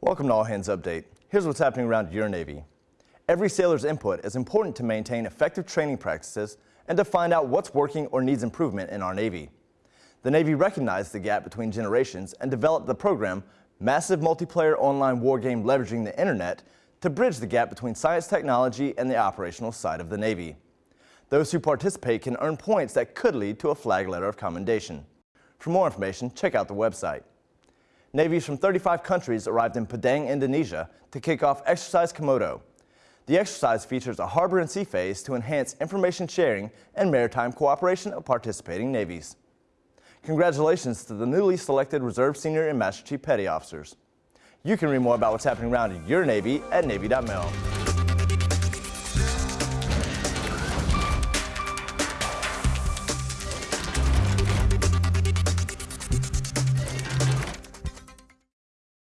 Welcome to All Hands Update. Here's what's happening around your Navy. Every sailor's input is important to maintain effective training practices and to find out what's working or needs improvement in our Navy. The Navy recognized the gap between generations and developed the program Massive Multiplayer Online Wargame Leveraging the Internet to bridge the gap between science technology and the operational side of the Navy. Those who participate can earn points that could lead to a flag letter of commendation. For more information, check out the website. Navies from 35 countries arrived in Padang, Indonesia to kick off Exercise Komodo. The exercise features a harbor and sea phase to enhance information sharing and maritime cooperation of participating navies. Congratulations to the newly selected Reserve Senior and Master Chief Petty Officers. You can read more about what's happening around your Navy at Navy.mil.